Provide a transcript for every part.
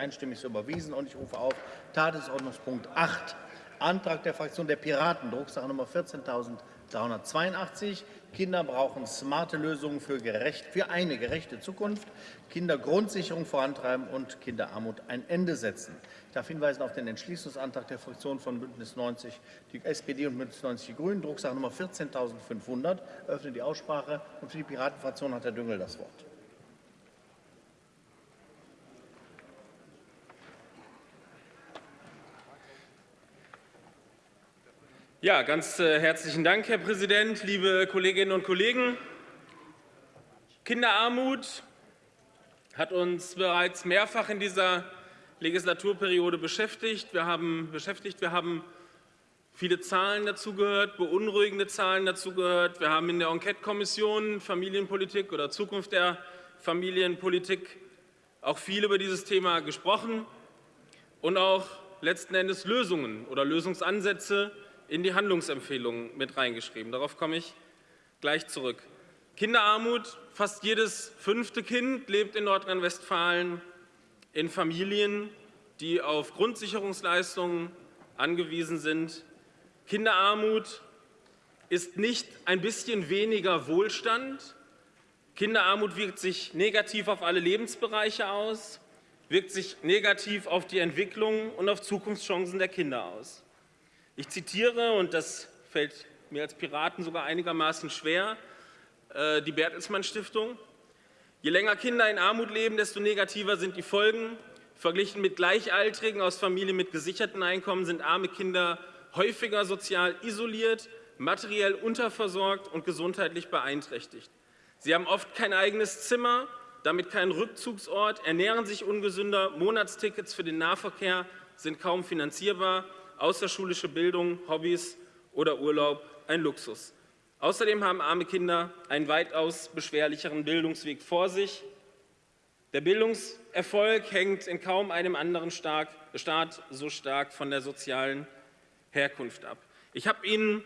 einstimmig so überwiesen. Und ich rufe auf Tagesordnungspunkt 8, Antrag der Fraktion der Piraten, Drucksache Nummer 14.382. Kinder brauchen smarte Lösungen für, gerecht, für eine gerechte Zukunft, Kindergrundsicherung vorantreiben und Kinderarmut ein Ende setzen. Ich darf hinweisen auf den Entschließungsantrag der Fraktionen von Bündnis 90, die SPD und Bündnis 90 Die Grünen, Drucksache Nummer 14.500. Öffne die Aussprache. Und für die Piratenfraktion hat Herr Düngel das Wort. Ja, ganz äh, herzlichen Dank, Herr Präsident, liebe Kolleginnen und Kollegen. Kinderarmut hat uns bereits mehrfach in dieser Legislaturperiode beschäftigt. Wir haben, beschäftigt. Wir haben viele Zahlen dazu gehört, beunruhigende Zahlen dazu gehört. Wir haben in der Enquete-Kommission Familienpolitik oder Zukunft der Familienpolitik auch viel über dieses Thema gesprochen und auch letzten Endes Lösungen oder Lösungsansätze in die Handlungsempfehlungen mit reingeschrieben. Darauf komme ich gleich zurück. Kinderarmut. Fast jedes fünfte Kind lebt in Nordrhein-Westfalen in Familien, die auf Grundsicherungsleistungen angewiesen sind. Kinderarmut ist nicht ein bisschen weniger Wohlstand. Kinderarmut wirkt sich negativ auf alle Lebensbereiche aus, wirkt sich negativ auf die Entwicklung und auf Zukunftschancen der Kinder aus. Ich zitiere, und das fällt mir als Piraten sogar einigermaßen schwer, äh, die Bertelsmann Stiftung. Je länger Kinder in Armut leben, desto negativer sind die Folgen. Verglichen mit Gleichaltrigen aus Familien mit gesicherten Einkommen sind arme Kinder häufiger sozial isoliert, materiell unterversorgt und gesundheitlich beeinträchtigt. Sie haben oft kein eigenes Zimmer, damit keinen Rückzugsort, ernähren sich ungesünder, Monatstickets für den Nahverkehr sind kaum finanzierbar außerschulische Bildung, Hobbys oder Urlaub ein Luxus. Außerdem haben arme Kinder einen weitaus beschwerlicheren Bildungsweg vor sich. Der Bildungserfolg hängt in kaum einem anderen Staat so stark von der sozialen Herkunft ab. Ich habe Ihnen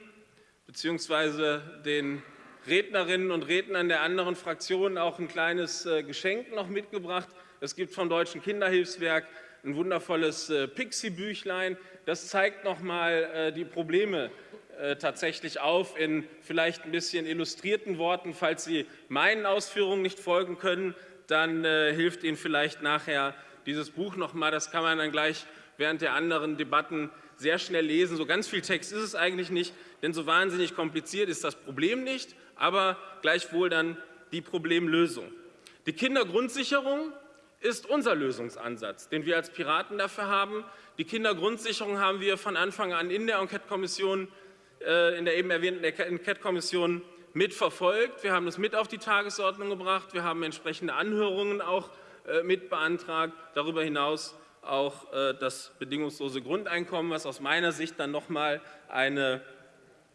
bzw. den Rednerinnen und Rednern der anderen Fraktionen auch ein kleines äh, Geschenk noch mitgebracht. Es gibt vom Deutschen Kinderhilfswerk ein wundervolles äh, Pixie-Büchlein. Das zeigt noch mal äh, die Probleme äh, tatsächlich auf in vielleicht ein bisschen illustrierten Worten. Falls Sie meinen Ausführungen nicht folgen können, dann hilft Ihnen vielleicht nachher dieses Buch noch mal. Das kann man dann gleich während der anderen Debatten sehr schnell lesen. So ganz viel Text ist es eigentlich nicht, denn so wahnsinnig kompliziert ist das Problem nicht, aber gleichwohl dann die Problemlösung. Die Kindergrundsicherung ist unser Lösungsansatz, den wir als Piraten dafür haben. Die Kindergrundsicherung haben wir von Anfang an in der Enquete-Kommission, äh, in der eben erwähnten Enquete-Kommission mitverfolgt. Wir haben das mit auf die Tagesordnung gebracht. Wir haben entsprechende Anhörungen auch äh, mit beantragt. Darüber hinaus auch äh, das bedingungslose Grundeinkommen, was aus meiner Sicht dann nochmal eine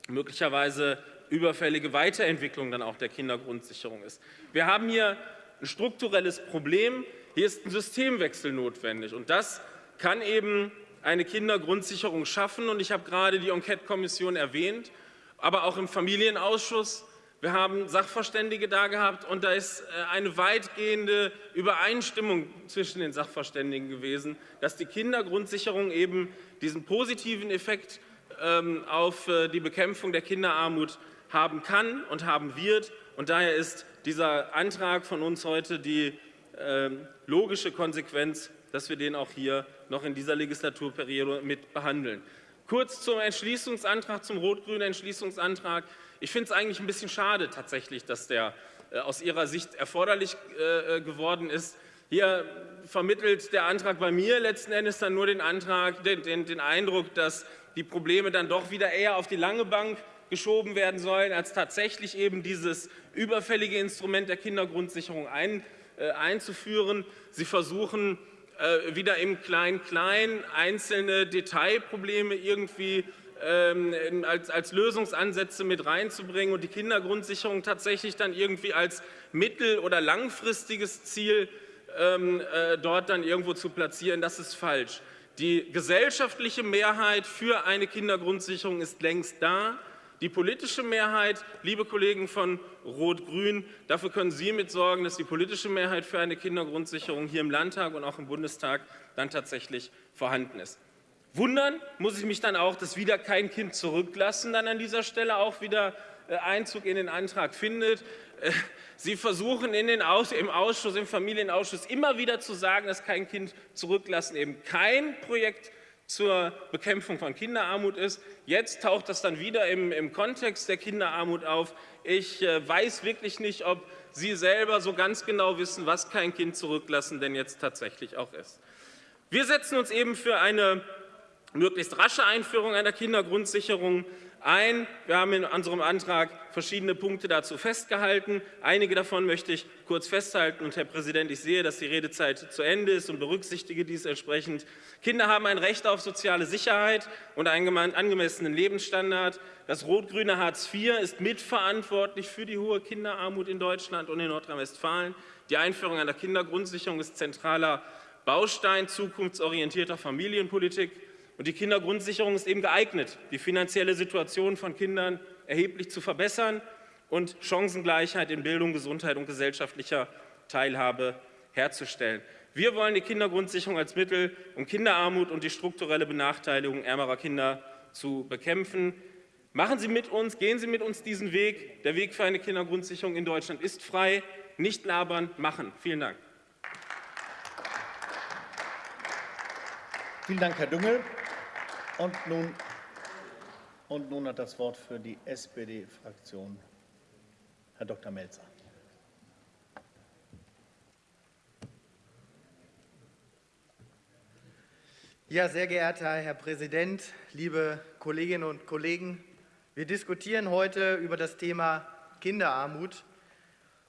möglicherweise überfällige Weiterentwicklung dann auch der Kindergrundsicherung ist. Wir haben hier ein strukturelles Problem, hier ist ein Systemwechsel notwendig und das kann eben eine Kindergrundsicherung schaffen. Und ich habe gerade die Enquete-Kommission erwähnt, aber auch im Familienausschuss. Wir haben Sachverständige da gehabt und da ist äh, eine weitgehende Übereinstimmung zwischen den Sachverständigen gewesen, dass die Kindergrundsicherung eben diesen positiven Effekt ähm, auf äh, die Bekämpfung der Kinderarmut haben kann und haben wird. Und daher ist dieser Antrag von uns heute die ähm, logische Konsequenz, dass wir den auch hier noch in dieser Legislaturperiode mit behandeln. Kurz zum Entschließungsantrag, zum rot-grünen Entschließungsantrag. Ich finde es eigentlich ein bisschen schade tatsächlich, dass der äh, aus Ihrer Sicht erforderlich äh, äh, geworden ist. Hier vermittelt der Antrag bei mir letzten Endes dann nur den, Antrag, den, den, den Eindruck, dass die Probleme dann doch wieder eher auf die lange Bank geschoben werden sollen, als tatsächlich eben dieses überfällige Instrument der Kindergrundsicherung ein, äh, einzuführen. Sie versuchen äh, wieder im Klein-Klein einzelne Detailprobleme irgendwie ähm, als, als, Lösungsansätze mit reinzubringen und die Kindergrundsicherung tatsächlich dann irgendwie als mittel- oder langfristiges Ziel ähm, äh, dort dann irgendwo zu platzieren, das ist falsch. Die gesellschaftliche Mehrheit für eine Kindergrundsicherung ist längst da. Die politische Mehrheit, liebe Kollegen von Rot-Grün, dafür können Sie mitsorgen, dass die politische Mehrheit für eine Kindergrundsicherung hier im Landtag und auch im Bundestag dann tatsächlich vorhanden ist. Wundern muss ich mich dann auch, dass wieder kein Kind zurücklassen dann an dieser Stelle auch wieder äh, Einzug in den Antrag findet. Äh, Sie versuchen in den Aus im Ausschuss, im Familienausschuss immer wieder zu sagen, dass kein Kind zurücklassen eben kein Projekt zur Bekämpfung von Kinderarmut ist. Jetzt taucht das dann wieder im, im Kontext der Kinderarmut auf. Ich äh, weiß wirklich nicht, ob Sie selber so ganz genau wissen, was kein Kind zurücklassen denn jetzt tatsächlich auch ist. Wir setzen uns eben für eine möglichst rasche Einführung einer Kindergrundsicherung ein. Wir haben in unserem Antrag verschiedene Punkte dazu festgehalten. Einige davon möchte ich kurz festhalten. Und Herr Präsident, ich sehe, dass die Redezeit zu Ende ist und berücksichtige dies entsprechend. Kinder haben ein Recht auf soziale Sicherheit und einen angemessenen Lebensstandard. Das rot-grüne Hartz IV ist mitverantwortlich für die hohe Kinderarmut in Deutschland und in Nordrhein-Westfalen. Die Einführung einer Kindergrundsicherung ist zentraler Baustein zukunftsorientierter Familienpolitik. Und die Kindergrundsicherung ist eben geeignet, die finanzielle Situation von Kindern erheblich zu verbessern und Chancengleichheit in Bildung, Gesundheit und gesellschaftlicher Teilhabe herzustellen. Wir wollen die Kindergrundsicherung als Mittel, um Kinderarmut und die strukturelle Benachteiligung ärmerer Kinder zu bekämpfen. Machen Sie mit uns, gehen Sie mit uns diesen Weg. Der Weg für eine Kindergrundsicherung in Deutschland ist frei. Nicht labern, machen. Vielen Dank. Vielen Dank, Herr Düngel. Und nun, und nun hat das Wort für die SPD-Fraktion Herr Dr. Melzer. Ja, sehr geehrter Herr Präsident, liebe Kolleginnen und Kollegen, wir diskutieren heute über das Thema Kinderarmut.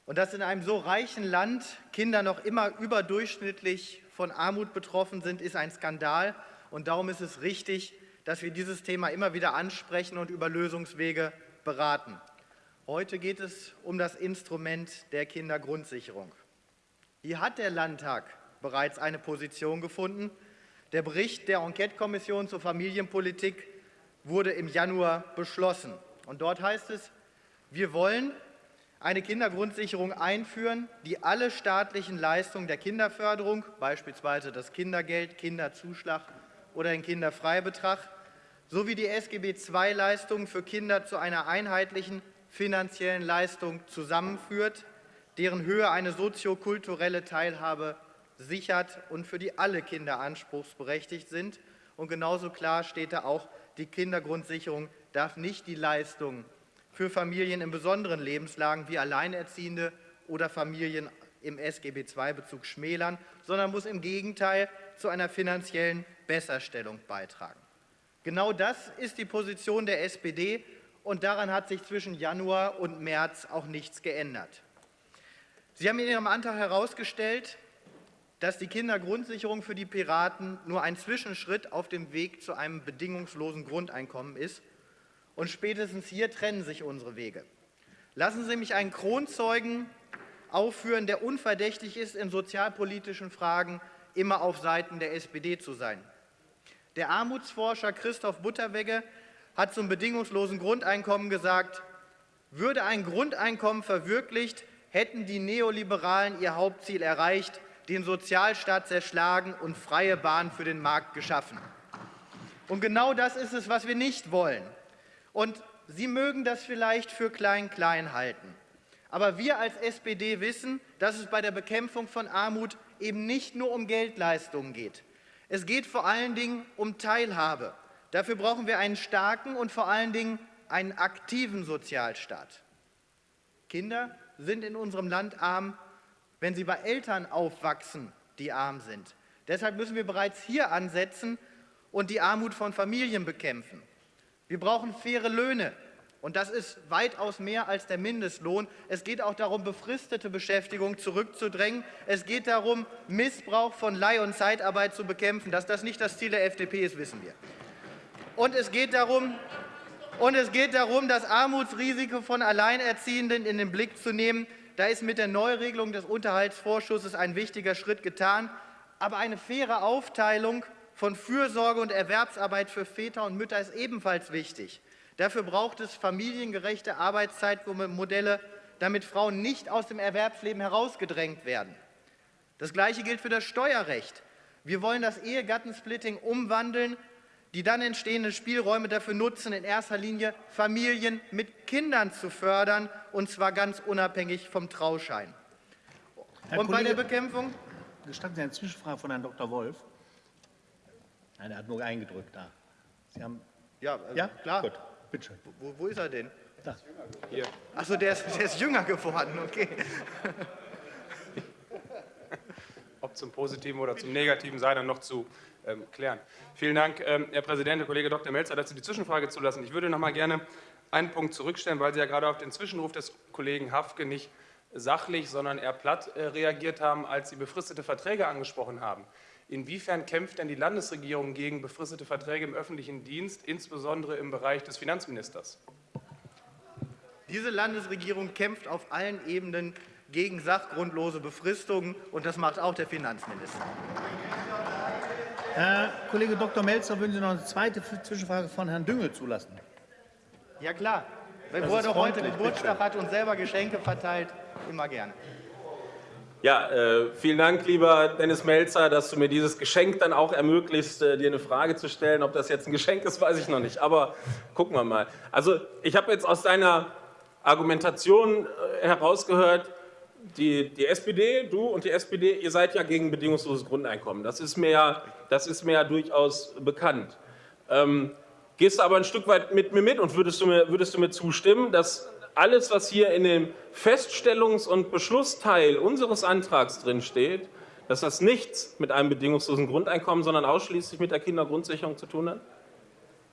Und dass in einem so reichen Land Kinder noch immer überdurchschnittlich von Armut betroffen sind, ist ein Skandal. Und darum ist es richtig, dass wir dieses Thema immer wieder ansprechen und über Lösungswege beraten. Heute geht es um das Instrument der Kindergrundsicherung. Hier hat der Landtag bereits eine Position gefunden. Der Bericht der Enquete-Kommission zur Familienpolitik wurde im Januar beschlossen. Und dort heißt es, wir wollen eine Kindergrundsicherung einführen, die alle staatlichen Leistungen der Kinderförderung, beispielsweise das Kindergeld, Kinderzuschlag oder den Kinderfreibetrag, sowie die SGB II-Leistungen für Kinder zu einer einheitlichen finanziellen Leistung zusammenführt, deren Höhe eine soziokulturelle Teilhabe sichert und für die alle Kinder anspruchsberechtigt sind. Und genauso klar steht da auch, die Kindergrundsicherung darf nicht die Leistungen für Familien in besonderen Lebenslagen wie Alleinerziehende oder Familien im SGB II-Bezug schmälern, sondern muss im Gegenteil zu einer finanziellen Besserstellung beitragen. Genau das ist die Position der SPD und daran hat sich zwischen Januar und März auch nichts geändert. Sie haben in Ihrem Antrag herausgestellt, dass die Kindergrundsicherung für die Piraten nur ein Zwischenschritt auf dem Weg zu einem bedingungslosen Grundeinkommen ist. Und spätestens hier trennen sich unsere Wege. Lassen Sie mich einen Kronzeugen aufführen, der unverdächtig ist, in sozialpolitischen Fragen immer auf Seiten der SPD zu sein. Der Armutsforscher Christoph Butterwegge hat zum bedingungslosen Grundeinkommen gesagt, würde ein Grundeinkommen verwirklicht, hätten die Neoliberalen ihr Hauptziel erreicht, den Sozialstaat zerschlagen und freie Bahn für den Markt geschaffen. Und genau das ist es, was wir nicht wollen. Und Sie mögen das vielleicht für klein-klein halten. Aber wir als SPD wissen, dass es bei der Bekämpfung von Armut eben nicht nur um Geldleistungen geht. Es geht vor allen Dingen um Teilhabe. Dafür brauchen wir einen starken und vor allen Dingen einen aktiven Sozialstaat. Kinder sind in unserem Land arm, wenn sie bei Eltern aufwachsen, die arm sind. Deshalb müssen wir bereits hier ansetzen und die Armut von Familien bekämpfen. Wir brauchen faire Löhne, und das ist weitaus mehr als der Mindestlohn. Es geht auch darum, befristete Beschäftigung zurückzudrängen. Es geht darum, Missbrauch von Leih- und Zeitarbeit zu bekämpfen. Dass das nicht das Ziel der FDP ist, wissen wir. Und es geht darum, und es geht darum das Armutsrisiko von Alleinerziehenden in den Blick zu nehmen. Da ist mit der Neuregelung des Unterhaltsvorschusses ein wichtiger Schritt getan. Aber eine faire Aufteilung von Fürsorge und Erwerbsarbeit für Väter und Mütter ist ebenfalls wichtig. Dafür braucht es familiengerechte Arbeitszeitmodelle, damit Frauen nicht aus dem Erwerbsleben herausgedrängt werden. Das Gleiche gilt für das Steuerrecht. Wir wollen das Ehegattensplitting umwandeln, die dann entstehenden Spielräume dafür nutzen, in erster Linie Familien mit Kindern zu fördern, und zwar ganz unabhängig vom Trauschein. Herr und Kollege, bei der Bekämpfung? Gestatten Sie eine Zwischenfrage von Herrn Dr. Wolf? Nein, er hat nur eingedrückt da. Sie haben Ja, äh, ja klar. Gut, bitte schön. Wo, wo ist er denn? Da. Achso, der ist, der ist jünger geworden, okay. ob zum Positiven oder zum Negativen sei dann noch zu ähm, klären. Vielen Dank, ähm, Herr Präsident, Herr Kollege Dr. Melzer, dass Sie die Zwischenfrage zulassen. Ich würde noch mal gerne einen Punkt zurückstellen, weil Sie ja gerade auf den Zwischenruf des Kollegen Hafke nicht sachlich, sondern eher platt äh, reagiert haben, als Sie befristete Verträge angesprochen haben. Inwiefern kämpft denn die Landesregierung gegen befristete Verträge im öffentlichen Dienst, insbesondere im Bereich des Finanzministers? Diese Landesregierung kämpft auf allen Ebenen gegen sachgrundlose Befristungen, und das macht auch der Finanzminister. Herr Kollege Dr. Melzer, würden Sie noch eine zweite Zwischenfrage von Herrn Düngel zulassen? Ja klar, wo er doch heute Geburtstag hat und selber Geschenke verteilt, immer gerne. Ja, äh, vielen Dank, lieber Dennis Melzer, dass du mir dieses Geschenk dann auch ermöglicht, äh, dir eine Frage zu stellen. Ob das jetzt ein Geschenk ist, weiß ich noch nicht. Aber gucken wir mal. Also ich habe jetzt aus deiner Argumentation äh, herausgehört, die, die SPD, du und die SPD, ihr seid ja gegen bedingungsloses Grundeinkommen. Das ist mir ja, das ist mir ja durchaus bekannt. Ähm, gehst du aber ein Stück weit mit mir mit und würdest du mir, würdest du mir zustimmen, dass alles, was hier in dem Feststellungs- und Beschlussteil unseres Antrags drin steht, dass das nichts mit einem bedingungslosen Grundeinkommen, sondern ausschließlich mit der Kindergrundsicherung zu tun hat?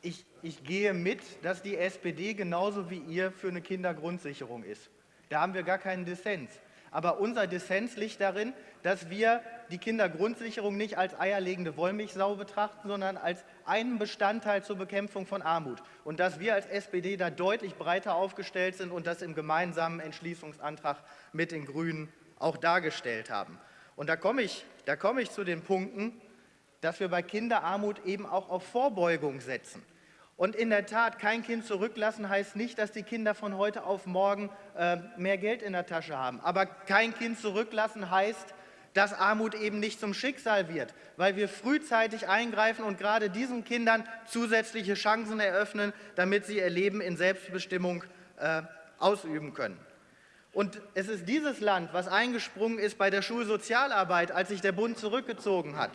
Ich, ich gehe mit, dass die SPD genauso wie ihr für eine Kindergrundsicherung ist. Da haben wir gar keinen Dissens. Aber unser Dissens liegt darin, dass wir die Kindergrundsicherung nicht als eierlegende Wollmilchsau betrachten, sondern als einen Bestandteil zur Bekämpfung von Armut. Und dass wir als SPD da deutlich breiter aufgestellt sind und das im gemeinsamen Entschließungsantrag mit den Grünen auch dargestellt haben. Und da komme ich, da komme ich zu den Punkten, dass wir bei Kinderarmut eben auch auf Vorbeugung setzen. Und in der Tat, kein Kind zurücklassen heißt nicht, dass die Kinder von heute auf morgen äh, mehr Geld in der Tasche haben. Aber kein Kind zurücklassen heißt, dass Armut eben nicht zum Schicksal wird, weil wir frühzeitig eingreifen und gerade diesen Kindern zusätzliche Chancen eröffnen, damit sie ihr Leben in Selbstbestimmung äh, ausüben können. Und es ist dieses Land, was eingesprungen ist bei der Schulsozialarbeit, als sich der Bund zurückgezogen hat.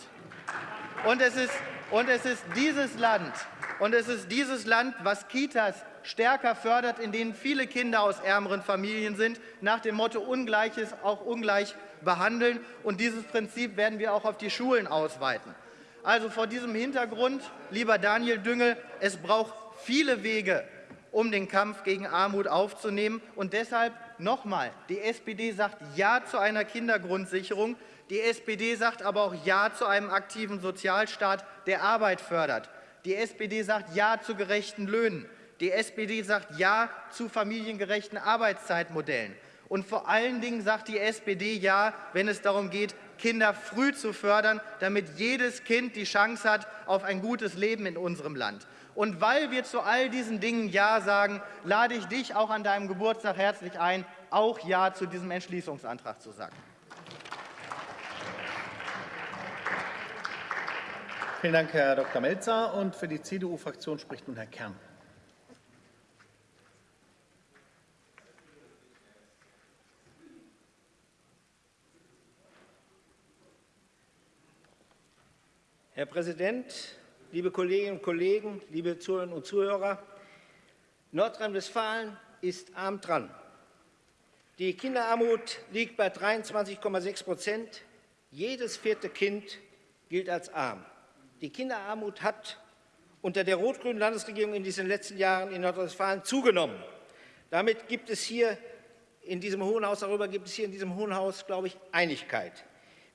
Und es ist, und es ist dieses Land, und es ist dieses Land, was Kitas stärker fördert, in denen viele Kinder aus ärmeren Familien sind, nach dem Motto Ungleiches auch ungleich behandeln. Und dieses Prinzip werden wir auch auf die Schulen ausweiten. Also vor diesem Hintergrund, lieber Daniel Düngel, es braucht viele Wege, um den Kampf gegen Armut aufzunehmen. Und deshalb nochmal, die SPD sagt Ja zu einer Kindergrundsicherung. Die SPD sagt aber auch Ja zu einem aktiven Sozialstaat, der Arbeit fördert. Die SPD sagt Ja zu gerechten Löhnen. Die SPD sagt Ja zu familiengerechten Arbeitszeitmodellen. Und vor allen Dingen sagt die SPD Ja, wenn es darum geht, Kinder früh zu fördern, damit jedes Kind die Chance hat auf ein gutes Leben in unserem Land. Und weil wir zu all diesen Dingen Ja sagen, lade ich dich auch an deinem Geburtstag herzlich ein, auch Ja zu diesem Entschließungsantrag zu sagen. Vielen Dank, Herr Dr. Melzer. Und für die CDU-Fraktion spricht nun Herr Kern. Herr Präsident, liebe Kolleginnen und Kollegen, liebe Zuhörerinnen und Zuhörer! Nordrhein-Westfalen ist arm dran. Die Kinderarmut liegt bei 23,6 Prozent. Jedes vierte Kind gilt als arm. Die Kinderarmut hat unter der rot-grünen Landesregierung in diesen letzten Jahren in Nordrhein-Westfalen zugenommen. Damit gibt es hier in diesem Hohen Haus, darüber gibt es hier in diesem Hohen Haus, glaube ich, Einigkeit.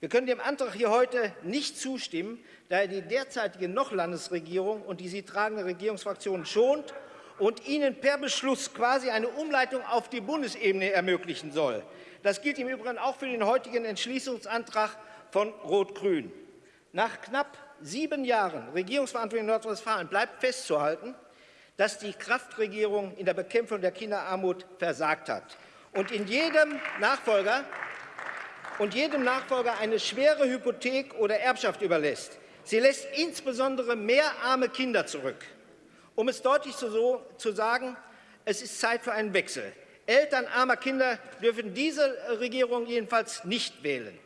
Wir können dem Antrag hier heute nicht zustimmen, da er die derzeitige Noch-Landesregierung und die sie tragende Regierungsfraktion schont und ihnen per Beschluss quasi eine Umleitung auf die Bundesebene ermöglichen soll. Das gilt im Übrigen auch für den heutigen Entschließungsantrag von Rot-Grün. Nach knapp sieben Jahren Regierungsverantwortung in Nordrhein-Westfalen bleibt festzuhalten, dass die Kraftregierung in der Bekämpfung der Kinderarmut versagt hat und in jedem Nachfolger und jedem Nachfolger eine schwere Hypothek oder Erbschaft überlässt. Sie lässt insbesondere mehr arme Kinder zurück. Um es deutlich zu, zu sagen, es ist Zeit für einen Wechsel. Eltern armer Kinder dürfen diese Regierung jedenfalls nicht wählen.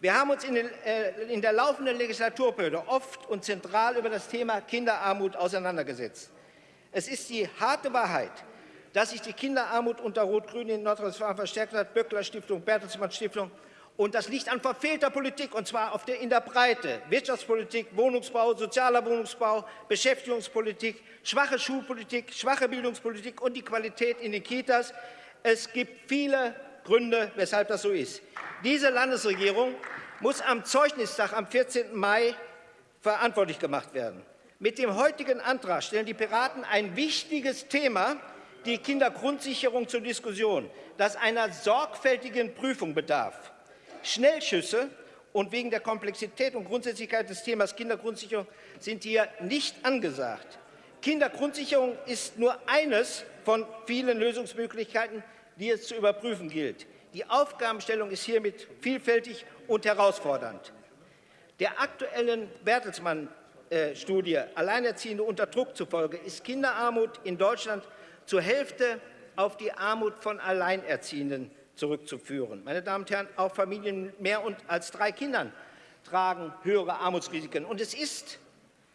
Wir haben uns in, den, äh, in der laufenden Legislaturperiode oft und zentral über das Thema Kinderarmut auseinandergesetzt. Es ist die harte Wahrheit, dass sich die Kinderarmut unter Rot-Grün in Nordrhein-Westfalen verstärkt hat, Böckler Stiftung, Bertelsmann Stiftung. Und das liegt an verfehlter Politik, und zwar der, in der Breite. Wirtschaftspolitik, Wohnungsbau, sozialer Wohnungsbau, Beschäftigungspolitik, schwache Schulpolitik, schwache Bildungspolitik und die Qualität in den Kitas. Es gibt viele Gründe, weshalb das so ist. Diese Landesregierung muss am Zeugnistag am 14. Mai verantwortlich gemacht werden. Mit dem heutigen Antrag stellen die Piraten ein wichtiges Thema, die Kindergrundsicherung, zur Diskussion, das einer sorgfältigen Prüfung bedarf. Schnellschüsse und wegen der Komplexität und Grundsätzlichkeit des Themas Kindergrundsicherung sind hier nicht angesagt. Kindergrundsicherung ist nur eines von vielen Lösungsmöglichkeiten, die es zu überprüfen gilt. Die Aufgabenstellung ist hiermit vielfältig und herausfordernd. Der aktuellen Bertelsmann Studie Alleinerziehende unter Druck zufolge ist Kinderarmut in Deutschland zur Hälfte auf die Armut von Alleinerziehenden zurückzuführen. Meine Damen und Herren, auch Familien mit mehr als drei Kindern tragen höhere Armutsrisiken. Und es ist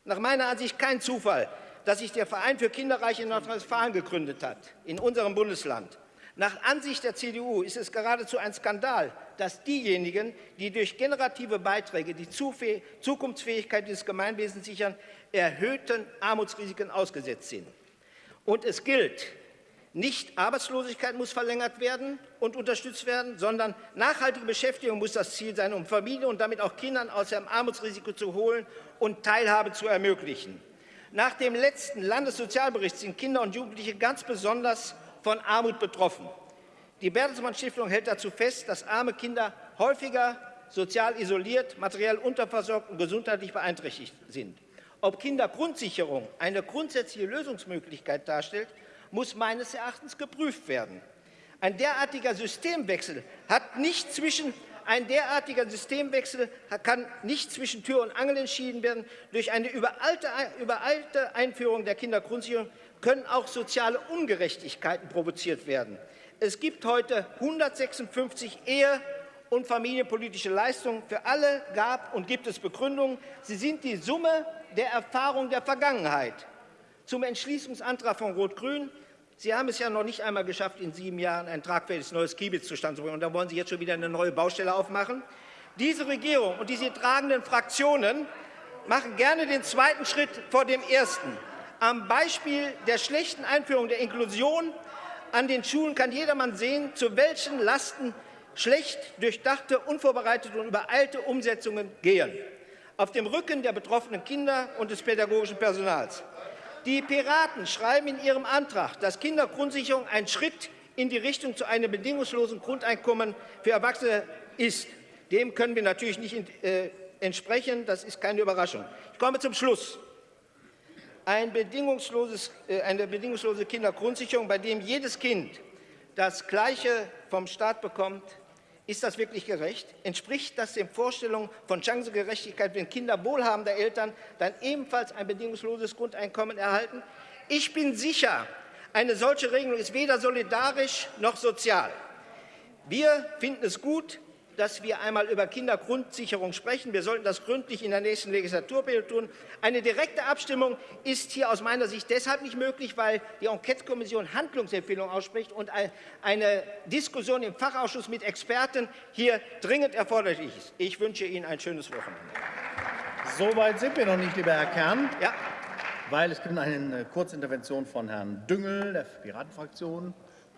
nach meiner Ansicht kein Zufall, dass sich der Verein für Kinderreiche in Nordrhein-Westfalen gegründet hat, in unserem Bundesland. Nach Ansicht der CDU ist es geradezu ein Skandal, dass diejenigen, die durch generative Beiträge die Zukunftsfähigkeit des Gemeinwesens sichern, erhöhten Armutsrisiken ausgesetzt sind. Und es gilt, nicht Arbeitslosigkeit muss verlängert werden und unterstützt werden, sondern nachhaltige Beschäftigung muss das Ziel sein, um Familien und damit auch Kindern aus dem Armutsrisiko zu holen und Teilhabe zu ermöglichen. Nach dem letzten Landessozialbericht sind Kinder und Jugendliche ganz besonders von Armut betroffen. Die Bertelsmann Stiftung hält dazu fest, dass arme Kinder häufiger sozial isoliert, materiell unterversorgt und gesundheitlich beeinträchtigt sind. Ob Kindergrundsicherung eine grundsätzliche Lösungsmöglichkeit darstellt, muss meines Erachtens geprüft werden. Ein derartiger Systemwechsel hat nicht zwischen ein derartiger Systemwechsel kann nicht zwischen Tür und Angel entschieden werden. Durch eine übereilte Einführung der Kindergrundsicherung können auch soziale Ungerechtigkeiten provoziert werden. Es gibt heute 156 Ehe- und familienpolitische Leistungen. Für alle gab und gibt es Begründungen. Sie sind die Summe der Erfahrung der Vergangenheit. Zum Entschließungsantrag von Rot-Grün. Sie haben es ja noch nicht einmal geschafft, in sieben Jahren ein tragfähiges neues Kiebitz zustande zu bringen. Und dann wollen Sie jetzt schon wieder eine neue Baustelle aufmachen. Diese Regierung und diese tragenden Fraktionen machen gerne den zweiten Schritt vor dem ersten. Am Beispiel der schlechten Einführung der Inklusion an den Schulen kann jedermann sehen, zu welchen Lasten schlecht durchdachte, unvorbereitete und übereilte Umsetzungen gehen. Auf dem Rücken der betroffenen Kinder und des pädagogischen Personals. Die Piraten schreiben in ihrem Antrag, dass Kindergrundsicherung ein Schritt in die Richtung zu einem bedingungslosen Grundeinkommen für Erwachsene ist. Dem können wir natürlich nicht äh, entsprechen. Das ist keine Überraschung. Ich komme zum Schluss ein bedingungsloses, äh, eine bedingungslose Kindergrundsicherung, bei dem jedes Kind das Gleiche vom Staat bekommt, ist das wirklich gerecht? Entspricht das den Vorstellungen von Chancengerechtigkeit, wenn Kinder wohlhabender Eltern dann ebenfalls ein bedingungsloses Grundeinkommen erhalten? Ich bin sicher, eine solche Regelung ist weder solidarisch noch sozial. Wir finden es gut, dass wir einmal über Kindergrundsicherung sprechen. Wir sollten das gründlich in der nächsten Legislaturperiode tun. Eine direkte Abstimmung ist hier aus meiner Sicht deshalb nicht möglich, weil die Enquete-Kommission Handlungsempfehlungen ausspricht und eine Diskussion im Fachausschuss mit Experten hier dringend erforderlich ist. Ich wünsche Ihnen ein schönes Wochenende. So weit sind wir noch nicht, lieber Herr Kern. Ja. Weil es gibt eine Kurzintervention von Herrn Düngel der Piratenfraktion.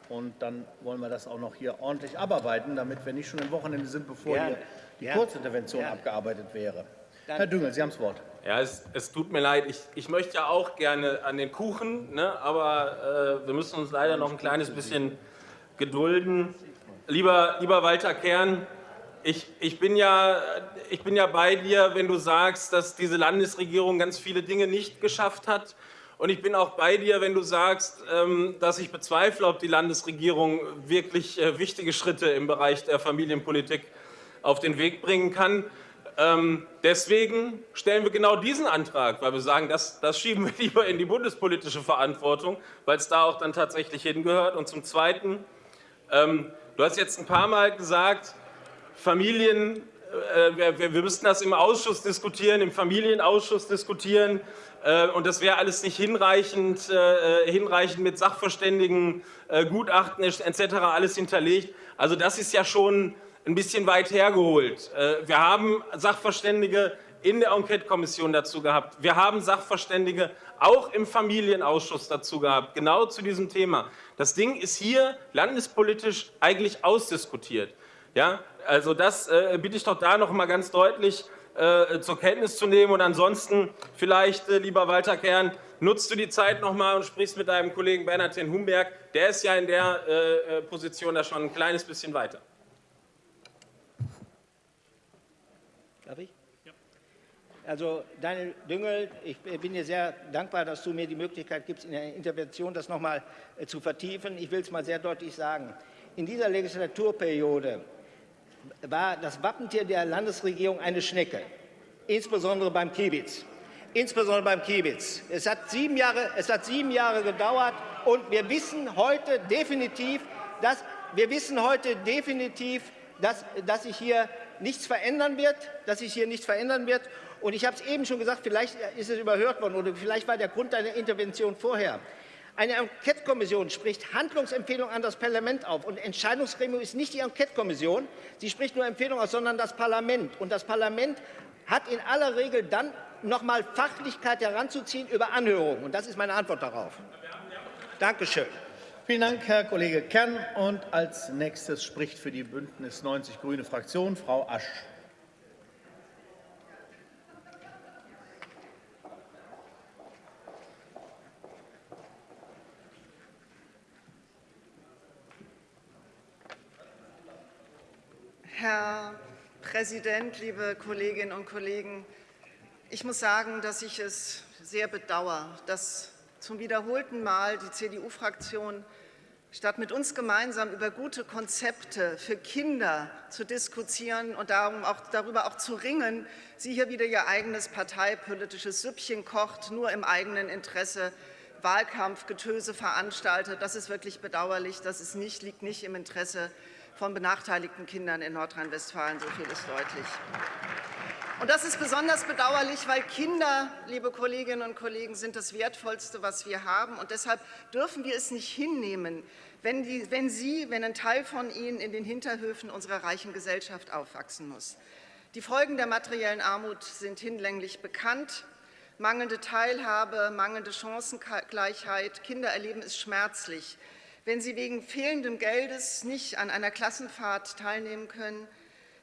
Und dann wollen wir das auch noch hier ordentlich abarbeiten, damit wir nicht schon im Wochenende sind, bevor Gerne. die Gerne. Kurzintervention Gerne. abgearbeitet wäre. Dann Herr Düngel, Sie haben das Wort. Ja, es, es tut mir leid. Ich, ich, möchte ja auch gerne an den Kuchen, ne, aber äh, wir müssen uns leider noch ein kleines bisschen gedulden. Lieber, lieber Walter Kern, ich, ich, bin ja, ich bin ja bei dir, wenn du sagst, dass diese Landesregierung ganz viele Dinge nicht geschafft hat Und ich bin auch bei dir, wenn du sagst, ähm, dass ich bezweifle, ob die Landesregierung wirklich äh, wichtige Schritte im Bereich der Familienpolitik auf den Weg bringen kann. Ähm, deswegen stellen wir genau diesen Antrag, weil wir sagen, das, das schieben wir lieber in die bundespolitische Verantwortung, weil es da auch dann tatsächlich hingehört. Und zum Zweiten, ähm, du hast jetzt ein paar Mal gesagt, Familien, äh, wir, wir müssten das im Ausschuss diskutieren, im Familienausschuss diskutieren. Äh, und das wäre alles nicht hinreichend, äh, hinreichend mit Sachverständigen, äh, Gutachten etc. alles hinterlegt. Also das ist ja schon ein bisschen weit hergeholt. Äh, wir haben Sachverständige in der Enquete-Kommission dazu gehabt. Wir haben Sachverständige auch im Familienausschuss dazu gehabt, genau zu diesem Thema. Das Ding ist hier landespolitisch eigentlich ausdiskutiert. Ja, also das äh, bitte ich doch da noch mal ganz deutlich äh, zur Kenntnis zu nehmen. Und ansonsten vielleicht, äh, lieber Walter Kern, nutzt du die Zeit noch mal und sprichst mit deinem Kollegen Bernhard Humberg. Der ist ja in der äh, äh, Position da schon ein kleines bisschen weiter. Darf ich? Also Daniel Düngel, ich bin dir sehr dankbar, dass du mir die Möglichkeit gibst, in der Intervention das noch mal äh, zu vertiefen. Ich will es mal sehr deutlich sagen. In dieser Legislaturperiode war das Wappentier der Landesregierung eine Schnecke, insbesondere beim Kiebitz. Insbesondere beim Kiebitz. Es hat sieben Jahre, es hat sieben Jahre gedauert und wir wissen heute definitiv, dass, wir wissen heute definitiv, dass, dass sich hier nichts verändern wird, dass sich hier nichts verändern wird. Und ich habe es eben schon gesagt, vielleicht ist es überhört worden oder vielleicht war der Grund deiner Intervention vorher. Eine Enquete-Kommission spricht Handlungsempfehlungen an das Parlament auf. Und Entscheidungsgremium ist nicht die Enquete-Kommission, sie spricht nur Empfehlungen aus, sondern das Parlament. Und das Parlament hat in aller Regel dann noch mal Fachlichkeit heranzuziehen über Anhörungen. Und das ist meine Antwort darauf. Dankeschön. Vielen Dank, Herr Kollege Kern. Und als nächstes spricht für die Bündnis 90 Grüne Fraktion Frau Asch. Herr Präsident, liebe Kolleginnen und Kollegen! Ich muss sagen, dass ich es sehr bedauere, dass zum wiederholten Mal die CDU-Fraktion statt mit uns gemeinsam über gute Konzepte für Kinder zu diskutieren und darum auch, darüber auch zu ringen, sie hier wieder ihr eigenes parteipolitisches Süppchen kocht, nur im eigenen Interesse Wahlkampfgetöse veranstaltet. Das ist wirklich bedauerlich. Das ist nicht, liegt nicht im Interesse von benachteiligten Kindern in Nordrhein-Westfalen. So viel ist deutlich. Und das ist besonders bedauerlich, weil Kinder, liebe Kolleginnen und Kollegen, sind das Wertvollste, was wir haben. Und deshalb dürfen wir es nicht hinnehmen, wenn, die, wenn Sie, wenn ein Teil von Ihnen in den Hinterhöfen unserer reichen Gesellschaft aufwachsen muss. Die Folgen der materiellen Armut sind hinlänglich bekannt. Mangelnde Teilhabe, mangelnde Chancengleichheit, Kinder erleben es schmerzlich. Wenn sie wegen fehlendem Geldes nicht an einer Klassenfahrt teilnehmen können,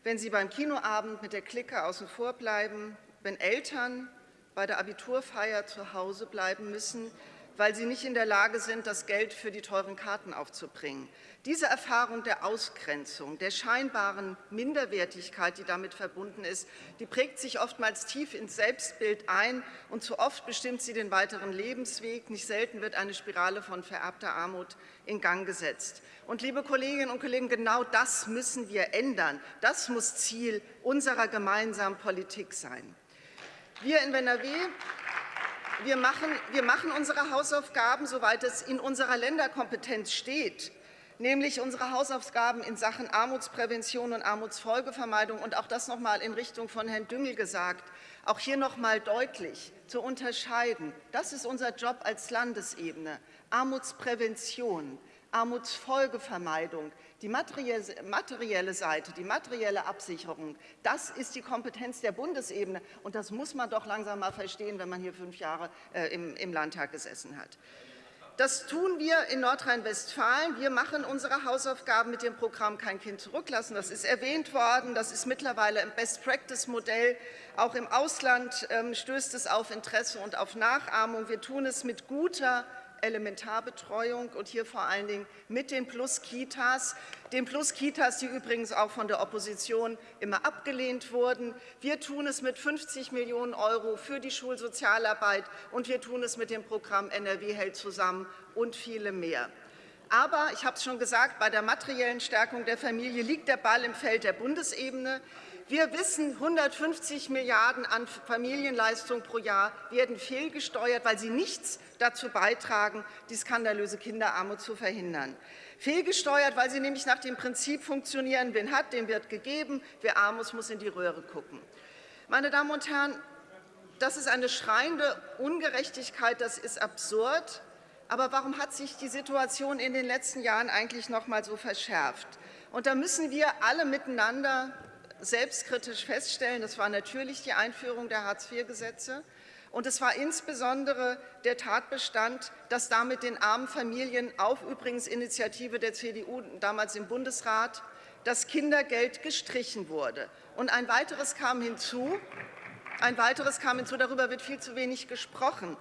wenn sie beim Kinoabend mit der Clique außen vor bleiben, wenn Eltern bei der Abiturfeier zu Hause bleiben müssen, weil sie nicht in der Lage sind, das Geld für die teuren Karten aufzubringen. Diese Erfahrung der Ausgrenzung, der scheinbaren Minderwertigkeit, die damit verbunden ist, die prägt sich oftmals tief ins Selbstbild ein und zu oft bestimmt sie den weiteren Lebensweg. Nicht selten wird eine Spirale von vererbter Armut in Gang gesetzt. Und liebe Kolleginnen und Kollegen, genau das müssen wir ändern. Das muss Ziel unserer gemeinsamen Politik sein. Wir in NRW wir machen, wir machen unsere Hausaufgaben, soweit es in unserer Länderkompetenz steht nämlich unsere Hausaufgaben in Sachen Armutsprävention und Armutsfolgevermeidung und auch das noch mal in Richtung von Herrn Düngel gesagt, auch hier noch mal deutlich zu unterscheiden. Das ist unser Job als Landesebene. Armutsprävention, Armutsfolgevermeidung, die materielle Seite, die materielle Absicherung, das ist die Kompetenz der Bundesebene. Und das muss man doch langsam mal verstehen, wenn man hier fünf Jahre äh, im, im Landtag gesessen hat. Das tun wir in Nordrhein-Westfalen. Wir machen unsere Hausaufgaben mit dem Programm Kein Kind zurücklassen. Das ist erwähnt worden. Das ist mittlerweile ein Best-Practice-Modell. Auch im Ausland ähm, stößt es auf Interesse und auf Nachahmung. Wir tun es mit guter Elementarbetreuung und hier vor allen Dingen mit den Plus-Kitas, den Plus-Kitas, die übrigens auch von der Opposition immer abgelehnt wurden. Wir tun es mit 50 Millionen Euro für die Schulsozialarbeit und wir tun es mit dem Programm NRW hält zusammen und viele mehr. Aber, ich habe es schon gesagt, bei der materiellen Stärkung der Familie liegt der Ball im Feld der Bundesebene. Wir wissen, 150 Milliarden an Familienleistung pro Jahr werden fehlgesteuert, weil sie nichts dazu beitragen, die skandalöse Kinderarmut zu verhindern. Fehlgesteuert, weil sie nämlich nach dem Prinzip funktionieren, wen hat, dem wird gegeben, wer arm ist, muss in die Röhre gucken. Meine Damen und Herren, das ist eine schreiende Ungerechtigkeit, das ist absurd. Aber warum hat sich die Situation in den letzten Jahren eigentlich noch mal so verschärft? Und da müssen wir alle miteinander selbstkritisch feststellen, das war natürlich die Einführung der Hartz-IV-Gesetze. Und es war insbesondere der Tatbestand, dass damit den armen Familien auf übrigens Initiative der CDU damals im Bundesrat das Kindergeld gestrichen wurde. Und ein weiteres kam hinzu, ein weiteres kam hinzu, darüber wird viel zu wenig gesprochen.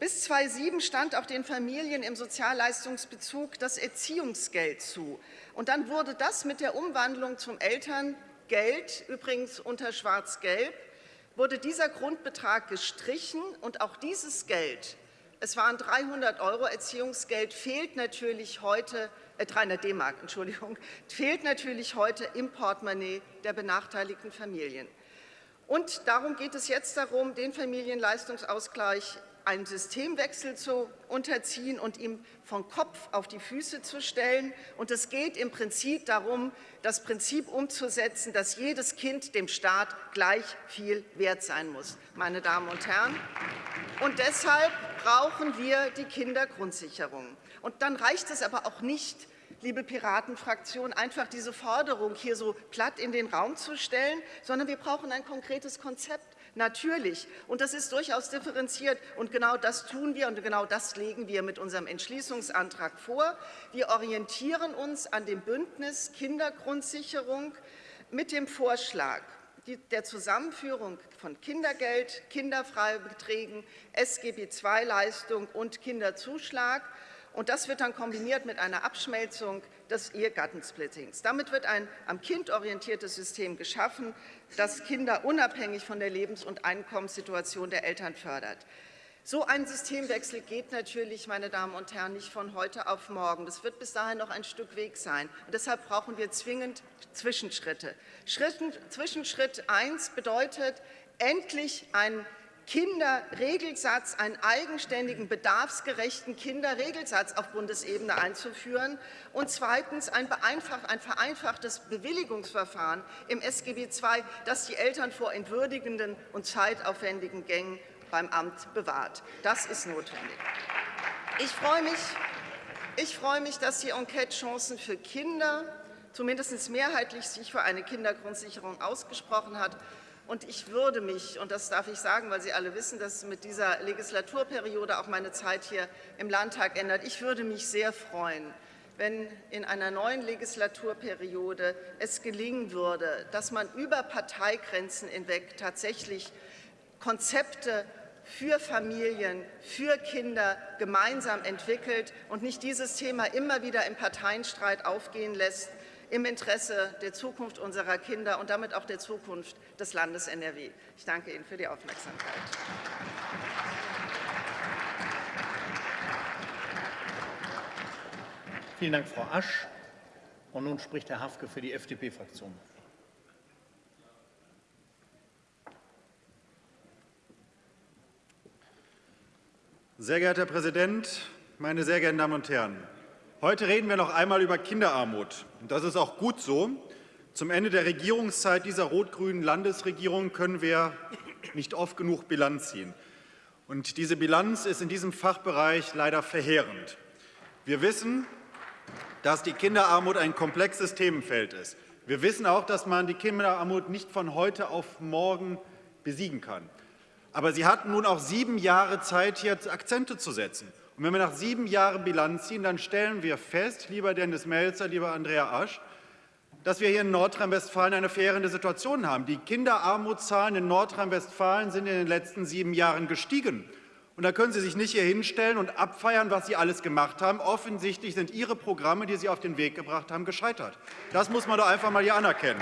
Bis 2007 stand auch den Familien im Sozialleistungsbezug das Erziehungsgeld zu. Und dann wurde das mit der Umwandlung zum Elterngeld, übrigens unter Schwarz-Gelb, wurde dieser Grundbetrag gestrichen und auch dieses Geld, es waren 300 Euro Erziehungsgeld, fehlt natürlich heute, äh 300 D-Mark, Entschuldigung, fehlt natürlich heute im Portemonnaie der benachteiligten Familien. Und darum geht es jetzt darum, den Familienleistungsausgleich einen Systemwechsel zu unterziehen und ihm von Kopf auf die Füße zu stellen. Und es geht im Prinzip darum, das Prinzip umzusetzen, dass jedes Kind dem Staat gleich viel wert sein muss, meine Damen und Herren. Und deshalb brauchen wir die Kindergrundsicherung. Und dann reicht es aber auch nicht, liebe Piratenfraktion, einfach diese Forderung hier so platt in den Raum zu stellen, sondern wir brauchen ein konkretes Konzept. Natürlich. Und das ist durchaus differenziert. Und genau das tun wir und genau das legen wir mit unserem Entschließungsantrag vor. Wir orientieren uns an dem Bündnis Kindergrundsicherung mit dem Vorschlag der Zusammenführung von Kindergeld, Kinderfreibeträgen, SGB-II-Leistung und Kinderzuschlag und das wird dann kombiniert mit einer Abschmelzung des Ehegattensplittings. Damit wird ein am Kind orientiertes System geschaffen, das Kinder unabhängig von der Lebens- und Einkommenssituation der Eltern fördert. So ein Systemwechsel geht natürlich, meine Damen und Herren, nicht von heute auf morgen. Das wird bis dahin noch ein Stück Weg sein. Und deshalb brauchen wir zwingend Zwischenschritte. Schritten, Zwischenschritt 1 bedeutet endlich ein Kinderregelsatz, einen eigenständigen, bedarfsgerechten Kinderregelsatz auf Bundesebene einzuführen und zweitens ein, ein vereinfachtes Bewilligungsverfahren im SGB II, das die Eltern vor entwürdigenden und zeitaufwendigen Gängen beim Amt bewahrt. Das ist notwendig. Ich freue mich, ich freue mich dass die Enquete Chancen für Kinder zumindest mehrheitlich sich für eine Kindergrundsicherung ausgesprochen hat. Und ich würde mich, und das darf ich sagen, weil Sie alle wissen, dass mit dieser Legislaturperiode auch meine Zeit hier im Landtag ändert, ich würde mich sehr freuen, wenn in einer neuen Legislaturperiode es gelingen würde, dass man über Parteigrenzen hinweg tatsächlich Konzepte für Familien, für Kinder gemeinsam entwickelt und nicht dieses Thema immer wieder im Parteienstreit aufgehen lässt, im Interesse der Zukunft unserer Kinder und damit auch der Zukunft des Landes NRW. Ich danke Ihnen für die Aufmerksamkeit. Vielen Dank, Frau Asch. Und nun spricht Herr Hafke für die FDP-Fraktion. Sehr geehrter Herr Präsident, meine sehr geehrten Damen und Herren! Heute reden wir noch einmal über Kinderarmut. Das ist auch gut so. Zum Ende der Regierungszeit dieser rot-grünen Landesregierung können wir nicht oft genug Bilanz ziehen. Und diese Bilanz ist in diesem Fachbereich leider verheerend. Wir wissen, dass die Kinderarmut ein komplexes Themenfeld ist. Wir wissen auch, dass man die Kinderarmut nicht von heute auf morgen besiegen kann. Aber Sie hatten nun auch sieben Jahre Zeit, hier Akzente zu setzen. Und wenn wir nach sieben Jahren Bilanz ziehen, dann stellen wir fest, lieber Dennis Melzer, lieber Andrea Asch, dass wir hier in Nordrhein-Westfalen eine verheerende Situation haben. Die Kinderarmutszahlen in Nordrhein-Westfalen sind in den letzten sieben Jahren gestiegen. Und da können Sie sich nicht hier hinstellen und abfeiern, was Sie alles gemacht haben. Offensichtlich sind Ihre Programme, die Sie auf den Weg gebracht haben, gescheitert. Das muss man doch einfach mal hier anerkennen.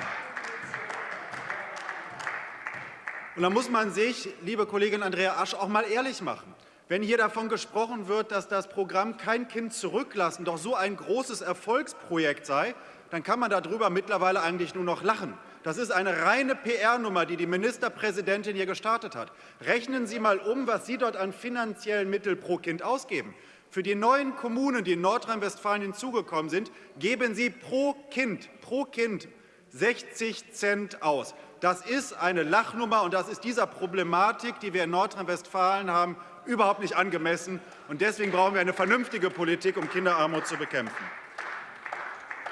Und da muss man sich, liebe Kollegin Andrea Asch, auch mal ehrlich machen. Wenn hier davon gesprochen wird, dass das Programm Kein Kind zurücklassen doch so ein großes Erfolgsprojekt sei, dann kann man darüber mittlerweile eigentlich nur noch lachen. Das ist eine reine PR-Nummer, die die Ministerpräsidentin hier gestartet hat. Rechnen Sie mal um, was Sie dort an finanziellen Mitteln pro Kind ausgeben. Für die neuen Kommunen, die in Nordrhein-Westfalen hinzugekommen sind, geben Sie pro Kind, pro Kind 60 Cent aus. Das ist eine Lachnummer, und das ist dieser Problematik, die wir in Nordrhein-Westfalen haben, überhaupt nicht angemessen. Und deswegen brauchen wir eine vernünftige Politik, um Kinderarmut zu bekämpfen.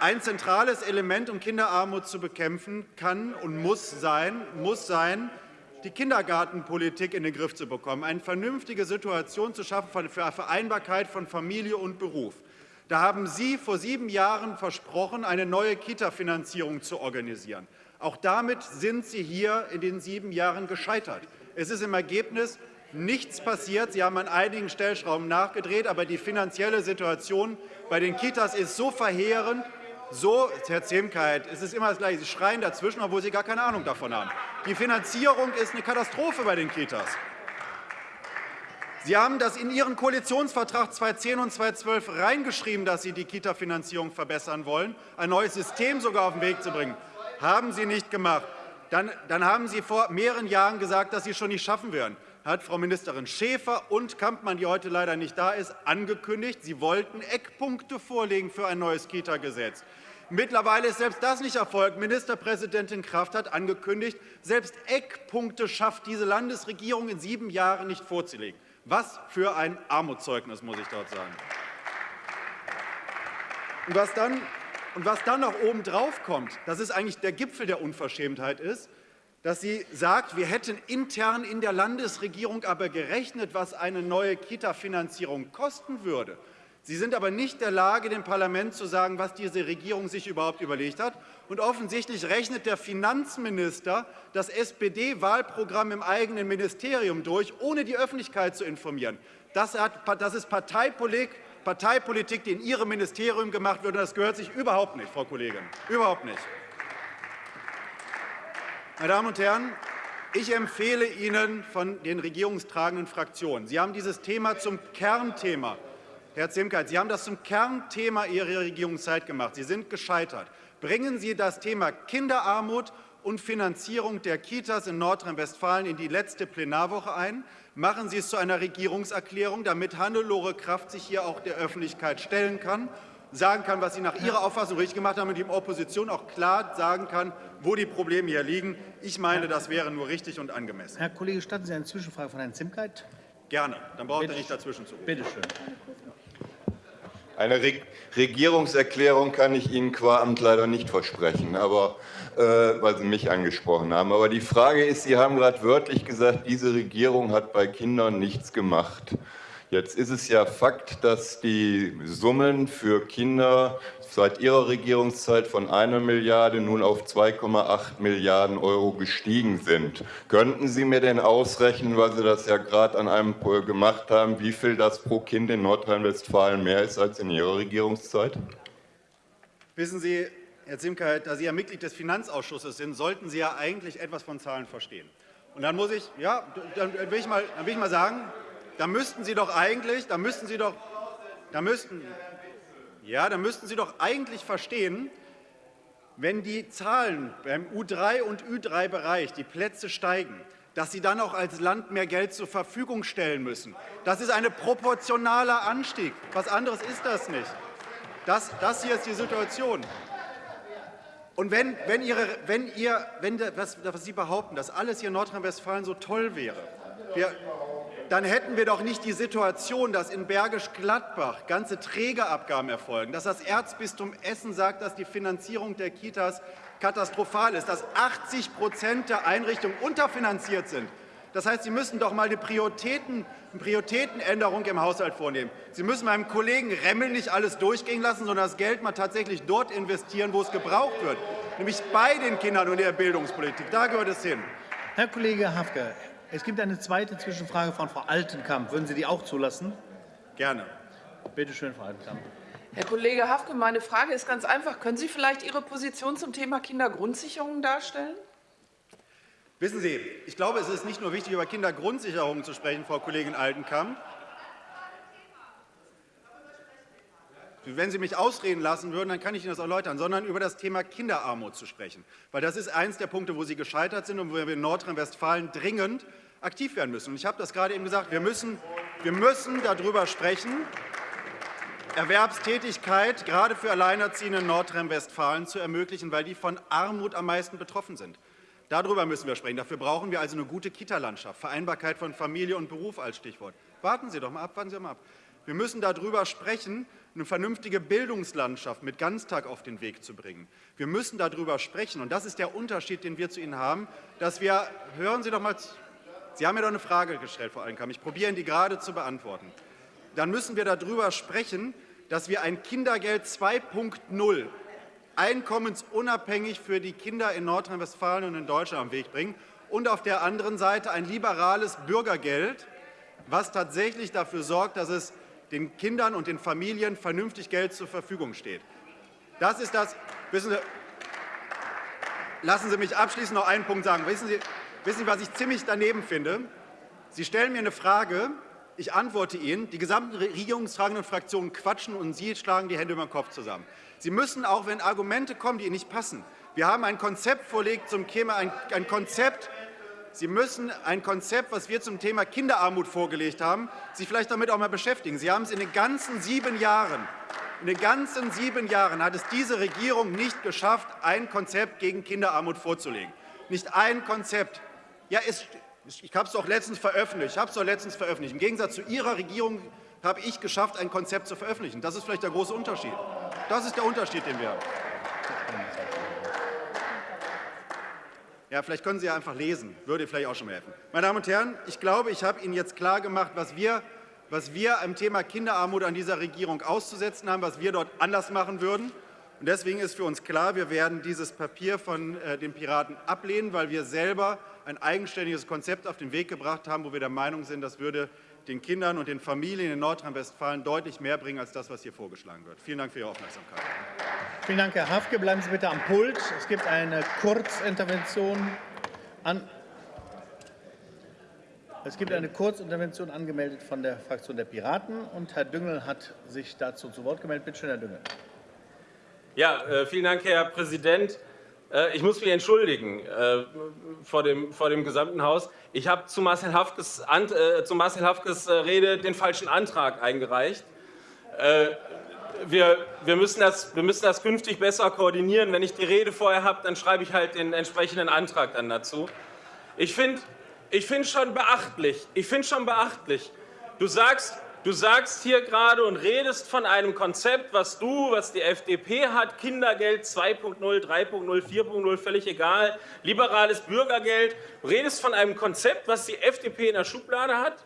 Ein zentrales Element, um Kinderarmut zu bekämpfen, kann und muss sein, muss sein die Kindergartenpolitik in den Griff zu bekommen, eine vernünftige Situation zu schaffen für Vereinbarkeit von Familie und Beruf. Da haben Sie vor sieben Jahren versprochen, eine neue Kita-Finanzierung zu organisieren. Auch damit sind Sie hier in den sieben Jahren gescheitert. Es ist im Ergebnis nichts passiert. Sie haben an einigen Stellschrauben nachgedreht, aber die finanzielle Situation bei den Kitas ist so verheerend, so, Herr Zemkeit, es ist immer das Gleiche. Sie schreien dazwischen, obwohl Sie gar keine Ahnung davon haben. Die Finanzierung ist eine Katastrophe bei den Kitas. Sie haben das in Ihren Koalitionsvertrag 2010 und 2012 reingeschrieben, dass Sie die Kita-Finanzierung verbessern wollen, ein neues System sogar auf den Weg zu bringen. Haben Sie nicht gemacht. Dann, dann haben Sie vor mehreren Jahren gesagt, dass Sie es schon nicht schaffen werden hat Frau Ministerin Schäfer und Kampmann, die heute leider nicht da ist, angekündigt, sie wollten Eckpunkte vorlegen für ein neues Kita-Gesetz. Mittlerweile ist selbst das nicht erfolgt. Ministerpräsidentin Kraft hat angekündigt, selbst Eckpunkte schafft diese Landesregierung in sieben Jahren nicht vorzulegen. Was für ein Armutszeugnis, muss ich dort sagen. Und was dann, und was dann noch obendrauf kommt, das ist eigentlich der Gipfel der Unverschämtheit ist, dass sie sagt, wir hätten intern in der Landesregierung aber gerechnet, was eine neue Kita-Finanzierung kosten würde. Sie sind aber nicht in der Lage, dem Parlament zu sagen, was diese Regierung sich überhaupt überlegt hat. Und offensichtlich rechnet der Finanzminister das SPD-Wahlprogramm im eigenen Ministerium durch, ohne die Öffentlichkeit zu informieren. Das, hat, das ist Parteipolitik, Parteipolitik, die in Ihrem Ministerium gemacht wird. Und das gehört sich überhaupt nicht, Frau Kollegin. Überhaupt nicht. Meine Damen und Herren, ich empfehle Ihnen von den regierungstragenden Fraktionen, Sie haben dieses Thema zum Kernthema, Herr Zimkeit, Sie haben das zum Kernthema Ihrer Regierungszeit gemacht. Sie sind gescheitert. Bringen Sie das Thema Kinderarmut und Finanzierung der Kitas in Nordrhein-Westfalen in die letzte Plenarwoche ein. Machen Sie es zu einer Regierungserklärung, damit Hannelore Kraft sich hier auch der Öffentlichkeit stellen kann sagen kann, was Sie nach Ihrer Auffassung richtig gemacht haben und die Opposition auch klar sagen kann, wo die Probleme hier liegen. Ich meine, das wäre nur richtig und angemessen. Herr Kollege, statten Sie eine Zwischenfrage von Herrn Zimkeit? Gerne. Dann braucht er nicht dazwischen zu. Bitte schön. Eine Re Regierungserklärung kann ich Ihnen qua Amt leider nicht versprechen, aber, äh, weil Sie mich angesprochen haben. Aber die Frage ist, Sie haben gerade wörtlich gesagt, diese Regierung hat bei Kindern nichts gemacht. Jetzt ist es ja Fakt, dass die Summen für Kinder seit Ihrer Regierungszeit von einer Milliarde nun auf 2,8 Milliarden Euro gestiegen sind. Könnten Sie mir denn ausrechnen, weil Sie das ja gerade an einem gemacht haben, wie viel das pro Kind in Nordrhein-Westfalen mehr ist als in Ihrer Regierungszeit? Wissen Sie, Herr Zimkeit, da Sie ja Mitglied des Finanzausschusses sind, sollten Sie ja eigentlich etwas von Zahlen verstehen. Und dann muss ich, ja, dann will ich mal, dann will ich mal sagen, da müssten Sie doch eigentlich, da müssten Sie doch, da müssten, ja, da müssten Sie doch eigentlich verstehen, wenn die Zahlen beim U3 und Ü3-Bereich, die Plätze steigen, dass Sie dann auch als Land mehr Geld zur Verfügung stellen müssen. Das ist ein proportionaler Anstieg. Was anderes ist das nicht. Das, das hier ist die Situation. Und wenn, wenn, Ihre, wenn, ihr, wenn was, was Sie behaupten, dass alles hier in Nordrhein-Westfalen so toll wäre, wir, dann hätten wir doch nicht die Situation, dass in Bergisch Gladbach ganze Trägerabgaben erfolgen, dass das Erzbistum Essen sagt, dass die Finanzierung der Kitas katastrophal ist, dass 80 Prozent der Einrichtungen unterfinanziert sind. Das heißt, Sie müssen doch mal eine, Prioritäten, eine Prioritätenänderung im Haushalt vornehmen. Sie müssen meinem Kollegen Remmel nicht alles durchgehen lassen, sondern das Geld mal tatsächlich dort investieren, wo es gebraucht wird, nämlich bei den Kindern und der Bildungspolitik. Da gehört es hin. Herr Kollege Hafke, Es gibt eine zweite Zwischenfrage von Frau Altenkamp. Würden Sie die auch zulassen? Gerne. Bitte schön, Frau Altenkamp. Herr Kollege Hafke, meine Frage ist ganz einfach. Können Sie vielleicht Ihre Position zum Thema Kindergrundsicherung darstellen? Wissen Sie, ich glaube, es ist nicht nur wichtig, über Kindergrundsicherung zu sprechen, Frau Kollegin Altenkamp. Wenn Sie mich ausreden lassen würden, dann kann ich Ihnen das erläutern, sondern über das Thema Kinderarmut zu sprechen. Weil das ist eines der Punkte, wo Sie gescheitert sind und wo wir in Nordrhein-Westfalen dringend aktiv werden müssen. Und ich habe das gerade eben gesagt, wir müssen, wir müssen darüber sprechen, Erwerbstätigkeit gerade für Alleinerziehende in Nordrhein-Westfalen zu ermöglichen, weil die von Armut am meisten betroffen sind. Darüber müssen wir sprechen. Dafür brauchen wir also eine gute Kita-Landschaft, Vereinbarkeit von Familie und Beruf als Stichwort. Warten Sie doch mal ab, warten Sie mal ab. Wir müssen darüber sprechen, eine vernünftige Bildungslandschaft mit Ganztag auf den Weg zu bringen. Wir müssen darüber sprechen, und das ist der Unterschied, den wir zu Ihnen haben, dass wir, hören Sie doch mal, Sie haben mir doch eine Frage gestellt, Frau Allenkamp, ich probiere die gerade zu beantworten. Dann müssen wir darüber sprechen, dass wir ein Kindergeld 2.0 einkommensunabhängig für die Kinder in Nordrhein-Westfalen und in Deutschland am Weg bringen und auf der anderen Seite ein liberales Bürgergeld, was tatsächlich dafür sorgt, dass es den Kindern und den Familien vernünftig Geld zur Verfügung steht. Das ist das. Wissen Sie, lassen Sie mich abschließend noch einen Punkt sagen. Wissen Sie, wissen Sie, was ich ziemlich daneben finde? Sie stellen mir eine Frage, ich antworte Ihnen, die gesamten regierungstragenden Fraktionen quatschen und Sie schlagen die Hände über den Kopf zusammen. Sie müssen auch, wenn Argumente kommen, die Ihnen nicht passen, wir haben ein Konzept vorlegt zum Thema, ein, ein Konzept, Sie müssen ein Konzept, was wir zum Thema Kinderarmut vorgelegt haben, sich vielleicht damit auch mal beschäftigen. Sie haben es in den ganzen sieben Jahren, in den ganzen sieben Jahren hat es diese Regierung nicht geschafft, ein Konzept gegen Kinderarmut vorzulegen. Nicht ein Konzept. Ja, es, ich habe es doch letztens veröffentlicht. Ich habe es doch letztens veröffentlicht. Im Gegensatz zu Ihrer Regierung habe ich geschafft, ein Konzept zu veröffentlichen. Das ist vielleicht der große Unterschied. Das ist der Unterschied, den wir haben. Ja, vielleicht können Sie ja einfach lesen, würde vielleicht auch schon helfen. Meine Damen und Herren, ich glaube, ich habe Ihnen jetzt klar gemacht, was wir, was wir am Thema Kinderarmut an dieser Regierung auszusetzen haben, was wir dort anders machen würden. Und deswegen ist für uns klar, wir werden dieses Papier von äh, den Piraten ablehnen, weil wir selber ein eigenständiges Konzept auf den Weg gebracht haben, wo wir der Meinung sind, das würde den Kindern und den Familien in Nordrhein-Westfalen deutlich mehr bringen als das, was hier vorgeschlagen wird. Vielen Dank für Ihre Aufmerksamkeit. Vielen Dank, Herr Hafke. Bleiben Sie bitte am Pult. Es gibt eine Kurzintervention an. Es gibt eine Kurzintervention angemeldet von der Fraktion der Piraten und Herr Düngel hat sich dazu zu Wort gemeldet. Bitte schön, Herr Düngel. Ja, äh, vielen Dank, Herr Präsident. Äh, ich muss mich entschuldigen äh, vor, dem, vor dem gesamten Haus. Ich habe zu Marcel Hafkes, zu Marcel Hafkes Rede den falschen Antrag eingereicht wir, wir, müssen das, wir müssen das künftig besser koordinieren. Wenn ich die Rede vorher habe, dann schreibe ich halt den entsprechenden Antrag dann dazu. Ich finde ich find schon beachtlich, ich finde schon beachtlich, du sagst, du sagst hier gerade und redest von einem Konzept, was du, was die FDP hat, Kindergeld 2.0, 3.0, 4.0, völlig egal, liberales Bürgergeld, du redest von einem Konzept, was die FDP in der Schublade hat,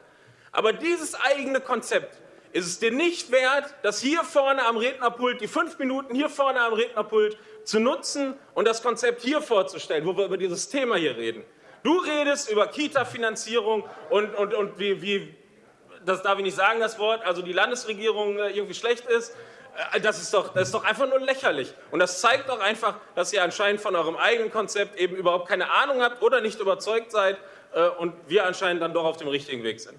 aber dieses eigene Konzept ist es dir nicht wert, das hier vorne am Rednerpult, die fünf Minuten hier vorne am Rednerpult zu nutzen und das Konzept hier vorzustellen, wo wir über dieses Thema hier reden. Du redest über Kita-Finanzierung und, und, und wie, wie, das darf ich nicht sagen, das Wort, also die Landesregierung äh, irgendwie schlecht ist. Äh, das ist, doch, das ist doch einfach nur lächerlich. Und das zeigt doch einfach, dass ihr anscheinend von eurem eigenen Konzept eben überhaupt keine Ahnung habt oder nicht überzeugt seid äh, und wir anscheinend dann doch auf dem richtigen Weg sind.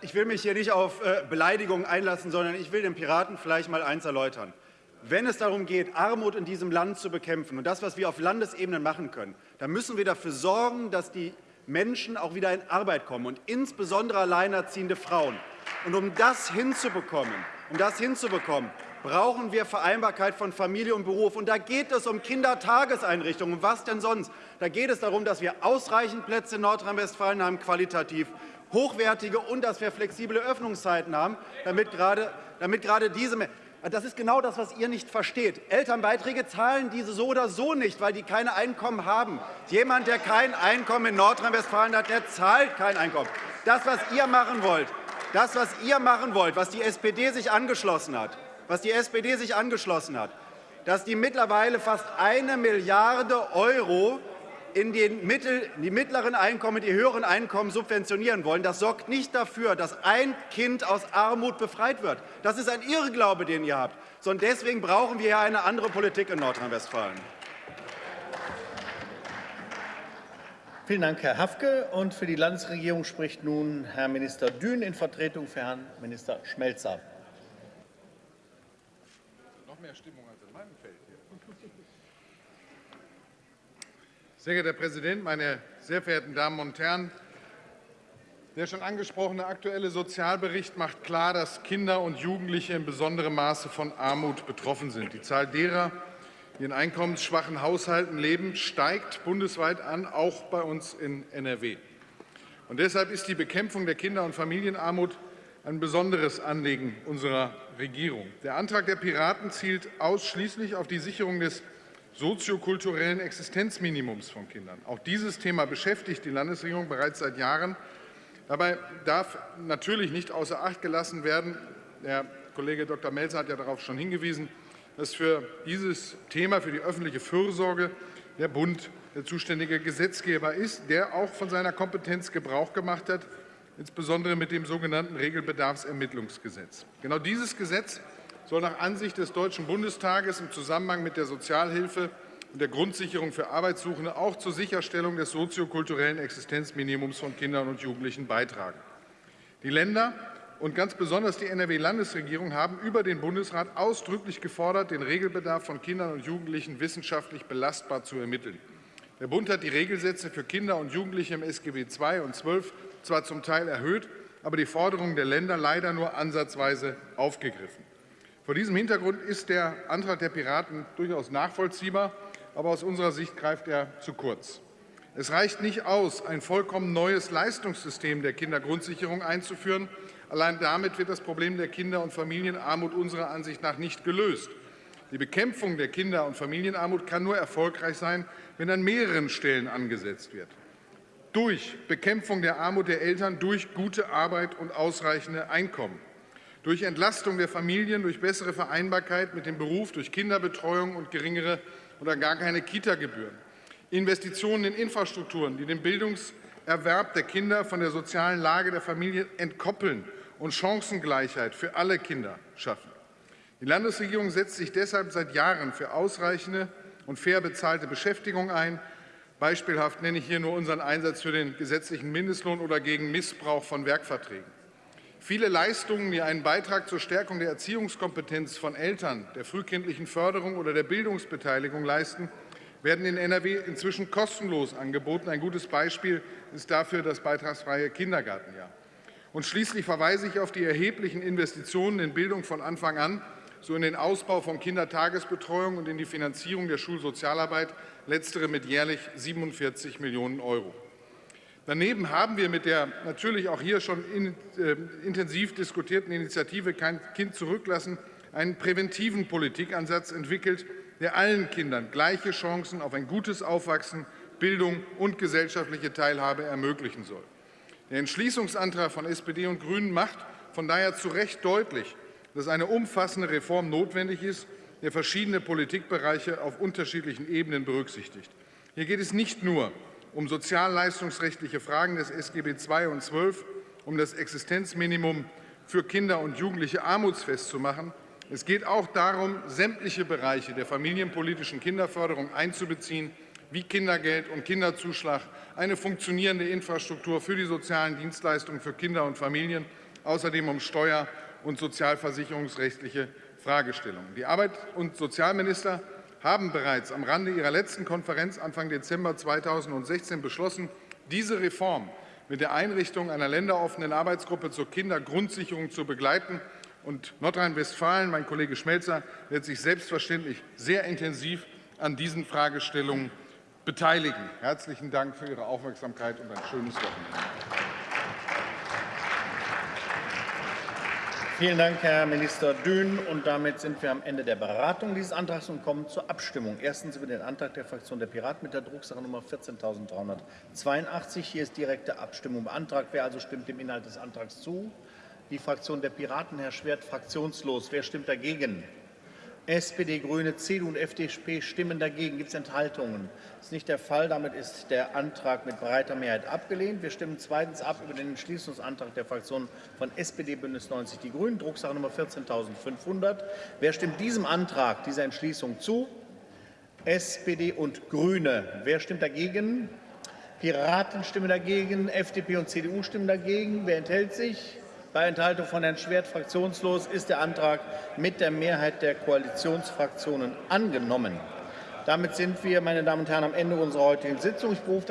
Ich will mich hier nicht auf Beleidigungen einlassen, sondern ich will den Piraten vielleicht mal eins erläutern. Wenn es darum geht, Armut in diesem Land zu bekämpfen und das, was wir auf Landesebene machen können, dann müssen wir dafür sorgen, dass die Menschen auch wieder in Arbeit kommen und insbesondere alleinerziehende Frauen. Und um das hinzubekommen, um das hinzubekommen, brauchen wir Vereinbarkeit von Familie und Beruf. Und da geht es um Kindertageseinrichtungen. Was denn sonst? Da geht es darum, dass wir ausreichend Plätze in Nordrhein-Westfalen haben, qualitativ hochwertige und dass wir flexible Öffnungszeiten haben, damit gerade, damit gerade diese das ist genau das, was ihr nicht versteht. Elternbeiträge zahlen diese so oder so nicht, weil die keine Einkommen haben. Jemand, der kein Einkommen in Nordrhein-Westfalen hat, der zahlt kein Einkommen. Das, was ihr machen wollt, das, was ihr machen wollt, was die SPD sich angeschlossen hat, was die SPD sich angeschlossen hat, dass die mittlerweile fast eine Milliarde Euro in den Mittel, die mittleren Einkommen, die höheren Einkommen subventionieren wollen. Das sorgt nicht dafür, dass ein Kind aus Armut befreit wird. Das ist ein Irrglaube, den ihr habt. Sondern deswegen brauchen wir eine andere Politik in Nordrhein-Westfalen. Vielen Dank, Herr Hafke. Und für die Landesregierung spricht nun Herr Minister Dün in Vertretung für Herrn Minister Schmelzer. Noch mehr Stimmung als in meinem Feld hier. Sehr geehrter Herr Präsident, meine sehr verehrten Damen und Herren! Der schon angesprochene Aktuelle Sozialbericht macht klar, dass Kinder und Jugendliche in besonderem Maße von Armut betroffen sind. Die Zahl derer, die in einkommensschwachen Haushalten leben, steigt bundesweit an, auch bei uns in NRW. Und deshalb ist die Bekämpfung der Kinder- und Familienarmut ein besonderes Anliegen unserer Regierung. Der Antrag der Piraten zielt ausschließlich auf die Sicherung des soziokulturellen Existenzminimums von Kindern. Auch dieses Thema beschäftigt die Landesregierung bereits seit Jahren. Dabei darf natürlich nicht außer Acht gelassen werden, der Kollege Dr. Melzer hat ja darauf schon hingewiesen, dass für dieses Thema, für die öffentliche Fürsorge, der Bund der zuständige Gesetzgeber ist, der auch von seiner Kompetenz Gebrauch gemacht hat, insbesondere mit dem sogenannten Regelbedarfsermittlungsgesetz. Genau dieses Gesetz soll nach Ansicht des Deutschen Bundestages im Zusammenhang mit der Sozialhilfe und der Grundsicherung für Arbeitssuchende auch zur Sicherstellung des soziokulturellen Existenzminimums von Kindern und Jugendlichen beitragen. Die Länder und ganz besonders die NRW-Landesregierung haben über den Bundesrat ausdrücklich gefordert, den Regelbedarf von Kindern und Jugendlichen wissenschaftlich belastbar zu ermitteln. Der Bund hat die Regelsätze für Kinder und Jugendliche im SGB II und XII zwar zum Teil erhöht, aber die Forderungen der Länder leider nur ansatzweise aufgegriffen. Vor diesem Hintergrund ist der Antrag der Piraten durchaus nachvollziehbar, aber aus unserer Sicht greift er zu kurz. Es reicht nicht aus, ein vollkommen neues Leistungssystem der Kindergrundsicherung einzuführen, Allein damit wird das Problem der Kinder- und Familienarmut unserer Ansicht nach nicht gelöst. Die Bekämpfung der Kinder- und Familienarmut kann nur erfolgreich sein, wenn an mehreren Stellen angesetzt wird. Durch Bekämpfung der Armut der Eltern, durch gute Arbeit und ausreichende Einkommen, durch Entlastung der Familien, durch bessere Vereinbarkeit mit dem Beruf, durch Kinderbetreuung und geringere oder gar keine Kita-Gebühren, Investitionen in Infrastrukturen, die den Bildungserwerb der Kinder von der sozialen Lage der Familie entkoppeln und Chancengleichheit für alle Kinder schaffen. Die Landesregierung setzt sich deshalb seit Jahren für ausreichende und fair bezahlte Beschäftigung ein. Beispielhaft nenne ich hier nur unseren Einsatz für den gesetzlichen Mindestlohn oder gegen Missbrauch von Werkverträgen. Viele Leistungen, die einen Beitrag zur Stärkung der Erziehungskompetenz von Eltern, der frühkindlichen Förderung oder der Bildungsbeteiligung leisten, werden in NRW inzwischen kostenlos angeboten. Ein gutes Beispiel ist dafür das beitragsfreie Kindergartenjahr. Und schließlich verweise ich auf die erheblichen Investitionen in Bildung von Anfang an, so in den Ausbau von Kindertagesbetreuung und in die Finanzierung der Schulsozialarbeit, letztere mit jährlich 47 Millionen Euro. Daneben haben wir mit der natürlich auch hier schon in, äh, intensiv diskutierten Initiative Kein Kind zurücklassen einen präventiven Politikansatz entwickelt, der allen Kindern gleiche Chancen auf ein gutes Aufwachsen, Bildung und gesellschaftliche Teilhabe ermöglichen soll. Der Entschließungsantrag von SPD und Grünen macht von daher zu Recht deutlich, dass eine umfassende Reform notwendig ist, der verschiedene Politikbereiche auf unterschiedlichen Ebenen berücksichtigt. Hier geht es nicht nur um sozialleistungsrechtliche Fragen des SGB II und XII, um das Existenzminimum für Kinder und Jugendliche armutsfest zu machen. Es geht auch darum, sämtliche Bereiche der familienpolitischen Kinderförderung einzubeziehen, wie Kindergeld und Kinderzuschlag, eine funktionierende Infrastruktur für die sozialen Dienstleistungen für Kinder und Familien, außerdem um steuer- und sozialversicherungsrechtliche Fragestellungen. Die Arbeit- und Sozialminister haben bereits am Rande ihrer letzten Konferenz Anfang Dezember 2016 beschlossen, diese Reform mit der Einrichtung einer länderoffenen Arbeitsgruppe zur Kindergrundsicherung zu begleiten. Und Nordrhein-Westfalen, mein Kollege Schmelzer, wird sich selbstverständlich sehr intensiv an diesen Fragestellungen beteiligen. Herzlichen Dank für Ihre Aufmerksamkeit und ein schönes Wochenende. Vielen Dank, Herr Minister Dün. Und damit sind wir am Ende der Beratung dieses Antrags und kommen zur Abstimmung. Erstens über den Antrag der Fraktion der Piraten mit der Drucksache Nummer 14.382. Hier ist direkte Abstimmung beantragt. Wer also stimmt dem Inhalt des Antrags zu? Die Fraktion der Piraten, Herr Schwert, fraktionslos. Wer stimmt dagegen? SPD, Grüne, CDU und FDP stimmen dagegen. Gibt es Enthaltungen? Das ist nicht der Fall. Damit ist der Antrag mit breiter Mehrheit abgelehnt. Wir stimmen zweitens ab über den Entschließungsantrag der Fraktionen von SPD, Bündnis 90, die Grünen, Drucksache Nummer 14.500. Wer stimmt diesem Antrag, dieser Entschließung zu? SPD und Grüne. Wer stimmt dagegen? Piraten stimmen dagegen, FDP und CDU stimmen dagegen. Wer enthält sich? Bei Enthaltung von Herrn Schwert fraktionslos ist der Antrag mit der Mehrheit der Koalitionsfraktionen angenommen. Damit sind wir, meine Damen und Herren, am Ende unserer heutigen Sitzung. Ich berufe